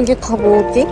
이게 다 뭐지?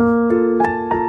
Música